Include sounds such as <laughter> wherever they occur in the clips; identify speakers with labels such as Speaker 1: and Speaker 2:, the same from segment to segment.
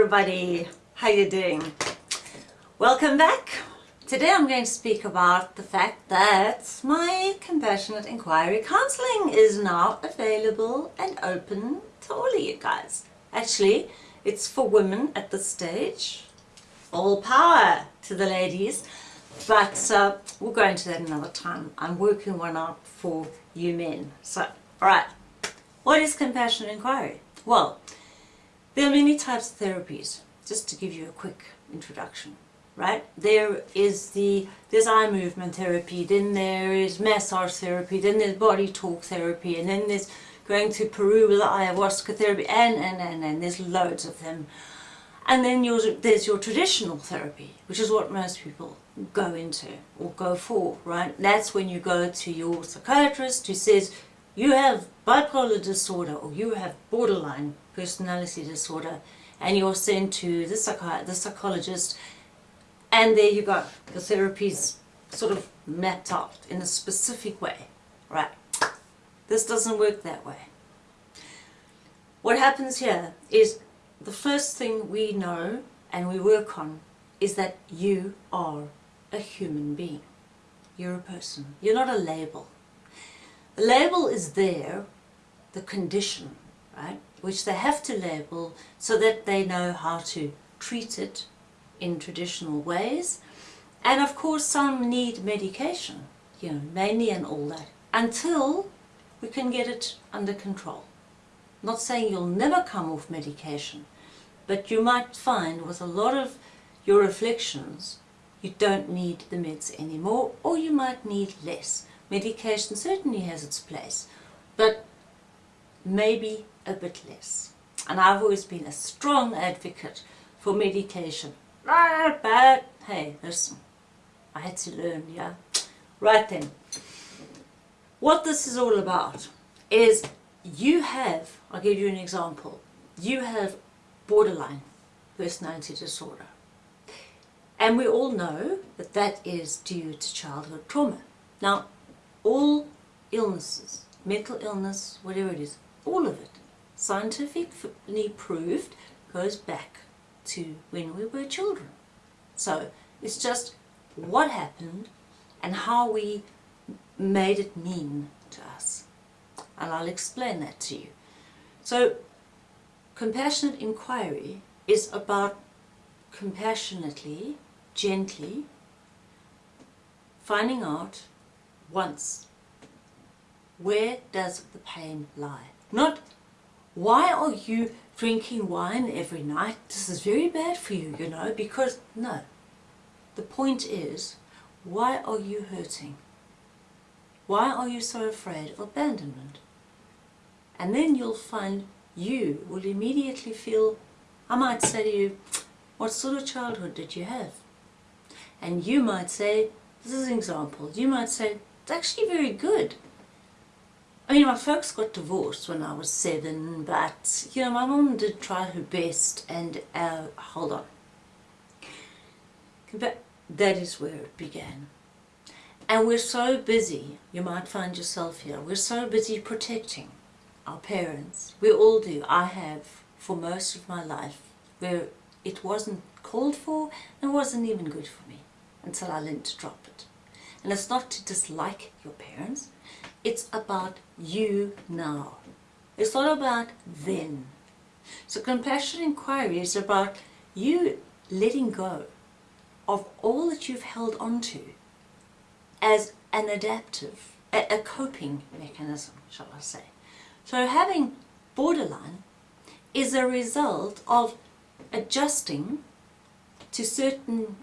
Speaker 1: everybody, how you doing? Welcome back. Today I'm going to speak about the fact that my Compassionate Inquiry Counselling is now available and open to all of you guys. Actually, it's for women at this stage. All power to the ladies. But uh, we'll go into that another time. I'm working one out for you men. So, alright. What is Compassionate Inquiry? Well, there are many types of therapies, just to give you a quick introduction, right? There is the, there's eye movement therapy, then there is massage therapy, then there's body talk therapy, and then there's going to Peru with ayahuasca therapy, and, and, and, and there's loads of them. And then there's your traditional therapy, which is what most people go into or go for, right? That's when you go to your psychiatrist who says, you have bipolar disorder or you have borderline personality disorder and you're sent to the, psychi the psychologist and there you go. The therapy's sort of mapped out in a specific way, right? This doesn't work that way. What happens here is the first thing we know and we work on is that you are a human being. You're a person. You're not a label. Label is there, the condition, right, which they have to label so that they know how to treat it in traditional ways. And of course some need medication, you know, mainly and all that, until we can get it under control. Not saying you'll never come off medication, but you might find with a lot of your afflictions, you don't need the meds anymore, or you might need less. Medication certainly has its place, but maybe a bit less. And I've always been a strong advocate for medication. But hey, listen, I had to learn, yeah? Right then, what this is all about is you have, I'll give you an example, you have borderline personality disorder. And we all know that that is due to childhood trauma. Now, all illnesses, mental illness, whatever it is, all of it, scientifically proved, goes back to when we were children. So it's just what happened and how we made it mean to us. And I'll explain that to you. So compassionate inquiry is about compassionately, gently, finding out once. Where does the pain lie? Not, why are you drinking wine every night? This is very bad for you, you know, because, no. The point is, why are you hurting? Why are you so afraid of abandonment? And then you'll find you will immediately feel, I might say to you, what sort of childhood did you have? And you might say, this is an example, you might say, it's actually very good. I mean, my folks got divorced when I was seven, but, you know, my mom did try her best and, uh, hold on. But that is where it began. And we're so busy, you might find yourself here, we're so busy protecting our parents. We all do. I have for most of my life where it wasn't called for and wasn't even good for me until I learned to drop. And it's not to dislike your parents, it's about you now. It's not about then. So compassion inquiry is about you letting go of all that you've held onto as an adaptive, a coping mechanism, shall I say. So having borderline is a result of adjusting to certain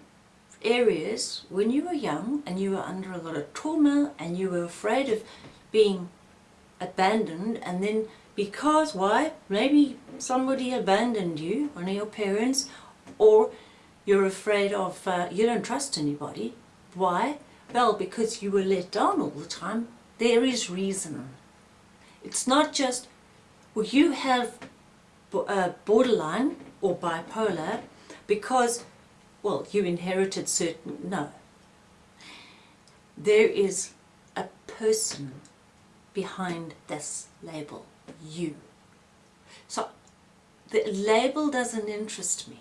Speaker 1: areas when you were young and you were under a lot of trauma and you were afraid of being abandoned and then because why? Maybe somebody abandoned you one of your parents or you're afraid of uh, you don't trust anybody. Why? Well because you were let down all the time. There is reason. It's not just well you have uh, borderline or bipolar because well, you inherited certain, no. There is a person behind this label, you. So the label doesn't interest me.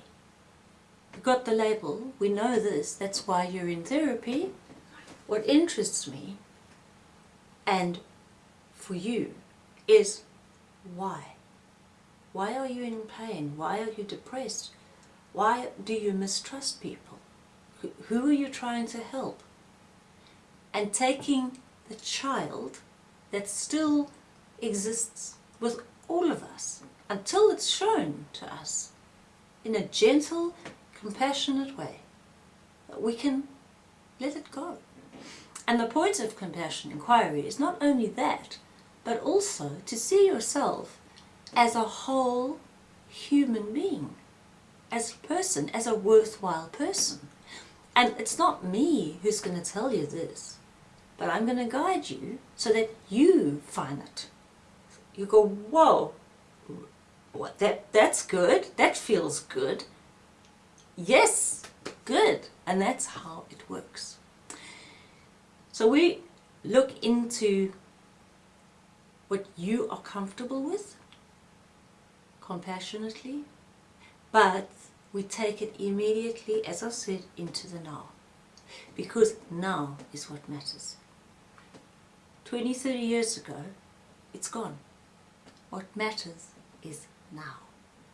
Speaker 1: You got the label, we know this, that's why you're in therapy. What interests me and for you is why? Why are you in pain? Why are you depressed? Why do you mistrust people? Who are you trying to help? And taking the child that still exists with all of us until it's shown to us in a gentle, compassionate way that we can let it go. And the point of compassion inquiry is not only that, but also to see yourself as a whole human being, as a person, as a worthwhile person. And it's not me who's going to tell you this, but I'm going to guide you so that you find it. You go, whoa, what, that, that's good, that feels good. Yes, good. And that's how it works. So we look into what you are comfortable with, compassionately, but we take it immediately, as I said, into the now. Because now is what matters. 20, 30 years ago, it's gone. What matters is now.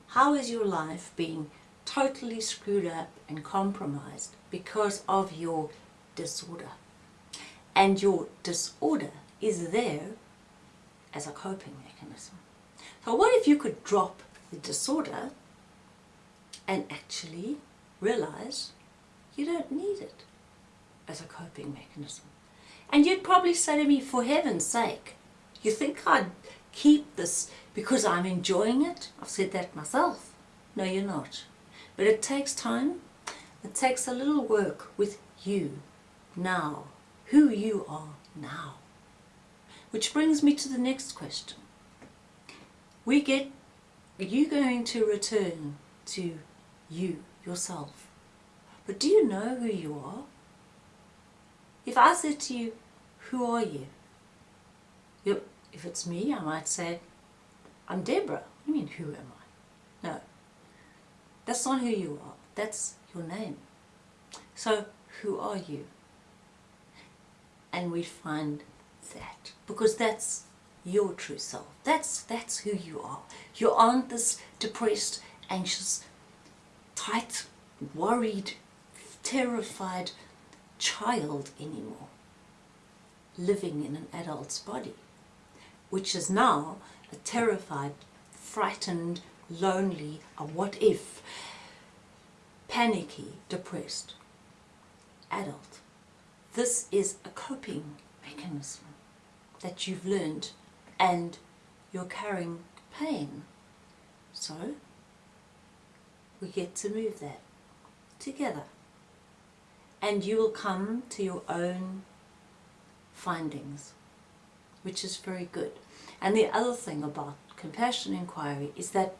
Speaker 1: How is your life being totally screwed up and compromised because of your disorder? And your disorder is there as a coping mechanism. So what if you could drop the disorder and actually realize you don't need it as a coping mechanism? And you'd probably say to me, for heaven's sake, you think I'd keep this because I'm enjoying it? I've said that myself. No, you're not. But it takes time. It takes a little work with you now, who you are now. Which brings me to the next question. We get, are you going to return to you, yourself? But do you know who you are? If I said to you, who are you? you if it's me, I might say, I'm Deborah. What do you mean, who am I? No, that's not who you are. That's your name. So, who are you? And we find that because that's your true self. That's, that's who you are. You aren't this depressed, anxious, tight, worried, terrified child anymore living in an adult's body, which is now a terrified, frightened, lonely, a what if, panicky, depressed adult. This is a coping mechanism that you've learned and you're carrying pain. So we get to move that together and you will come to your own findings which is very good. And the other thing about compassion inquiry is that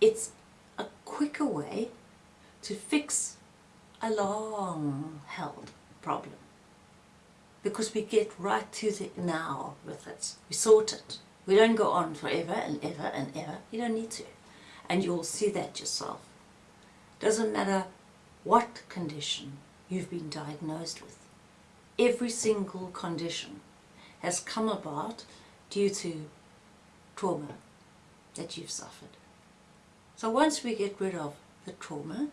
Speaker 1: it's a quicker way to fix a long held problem because we get right to the now with it. We sort it. We don't go on forever and ever and ever. You don't need to. And you'll see that yourself. Doesn't matter what condition you've been diagnosed with. Every single condition has come about due to trauma that you've suffered. So once we get rid of the trauma,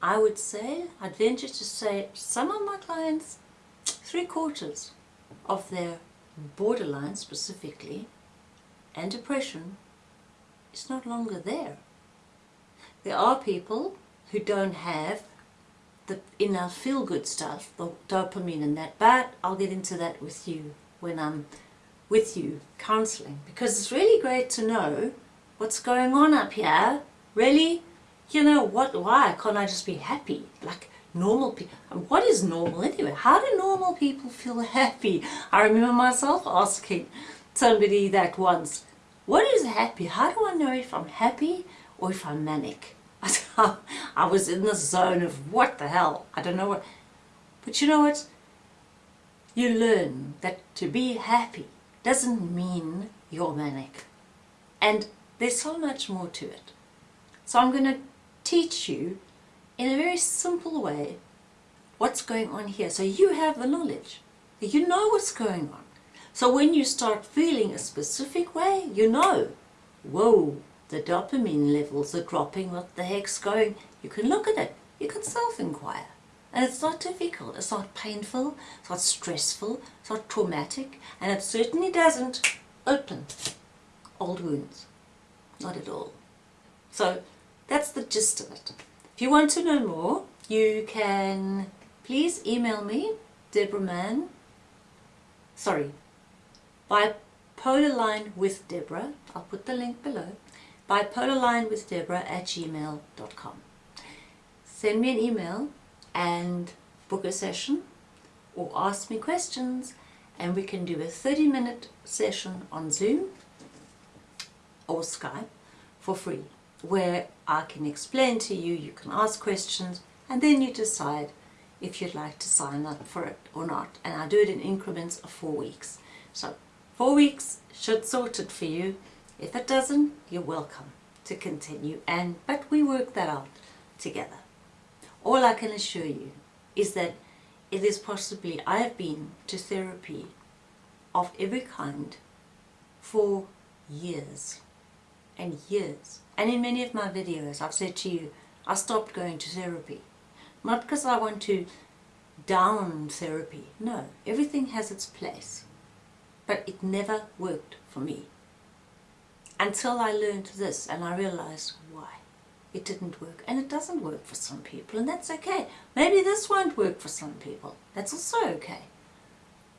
Speaker 1: I would say, I'd venture to say, some of my clients three quarters of their borderline specifically and depression is no longer there. There are people who don't have the inner feel-good stuff, the dopamine and that, but I'll get into that with you when I'm with you counseling because it's really great to know what's going on up here. Really, you know, what? why can't I just be happy? Like, normal people. What is normal anyway? How do normal people feel <laughs> happy? I remember myself asking somebody that once, what is happy? How do I know if I'm happy or if I'm manic? <laughs> I was in the zone of what the hell? I don't know what. But you know what? You learn that to be happy doesn't mean you're manic. And there's so much more to it. So I'm going to teach you in a very simple way what's going on here. So you have the knowledge. You know what's going on. So when you start feeling a specific way, you know, whoa, the dopamine levels are dropping, what the heck's going? You can look at it. You can self-inquire. And it's not difficult, it's not painful, it's not stressful, it's not traumatic, and it certainly doesn't open old wounds. Not at all. So that's the gist of it. If you want to know more, you can please email me, Deborah Mann, sorry, bipolar line with Deborah, I'll put the link below, bipolarline with Deborah at gmail.com. Send me an email and book a session or ask me questions and we can do a 30 minute session on Zoom or Skype for free where I can explain to you, you can ask questions and then you decide if you'd like to sign up for it or not and I do it in increments of four weeks. So four weeks should sort it for you. If it doesn't, you're welcome to continue and but we work that out together. All I can assure you is that it is possibly, I have been to therapy of every kind for years and years. And in many of my videos I've said to you, I stopped going to therapy. Not because I want to down therapy. No, everything has its place. But it never worked for me. Until I learned this and I realized why it didn't work. And it doesn't work for some people, and that's okay. Maybe this won't work for some people. That's also okay.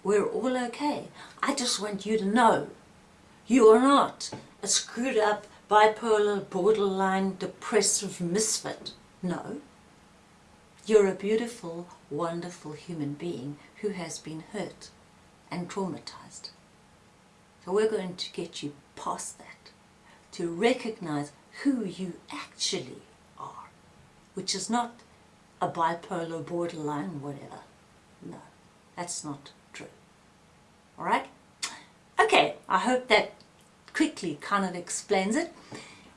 Speaker 1: We're all okay. I just want you to know you are not a screwed up, bipolar, borderline, depressive misfit. No. You're a beautiful, wonderful human being who has been hurt and traumatized. So we're going to get you past that, to recognize who you actually are, which is not a bipolar, borderline, whatever. No, that's not true. Alright? Okay, I hope that quickly kind of explains it.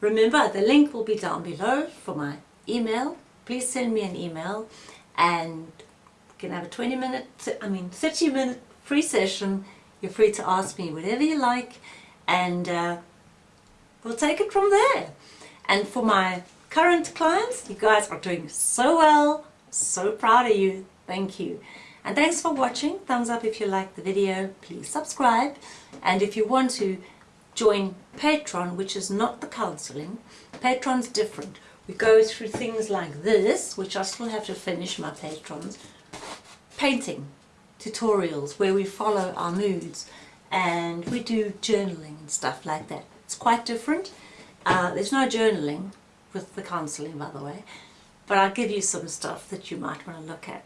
Speaker 1: Remember, the link will be down below for my email. Please send me an email and you can have a 20 minute, I mean 30 minute free session. You're free to ask me whatever you like and uh, we'll take it from there. And for my current clients, you guys are doing so well. So proud of you. Thank you. And thanks for watching. Thumbs up if you liked the video. Please subscribe. And if you want to join Patreon, which is not the counseling, Patreon's different. We go through things like this, which I still have to finish my patrons. Painting tutorials where we follow our moods and we do journaling and stuff like that. It's quite different. Uh, there's no journaling with the counselling, by the way, but I'll give you some stuff that you might want to look at.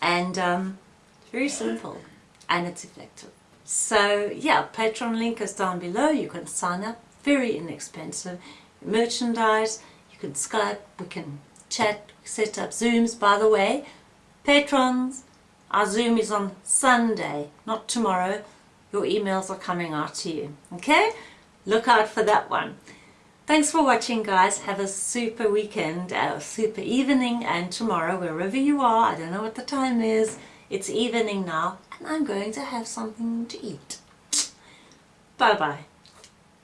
Speaker 1: And um, it's very simple and it's effective. So yeah, Patreon link is down below. You can sign up, very inexpensive. Merchandise, you can Skype, we can chat, set up Zooms. By the way, patrons, our Zoom is on Sunday, not tomorrow. Your emails are coming out to you. Okay? Look out for that one. Thanks for watching guys. Have a super weekend, a super evening and tomorrow wherever you are, I don't know what the time is, it's evening now and I'm going to have something to eat. Bye bye.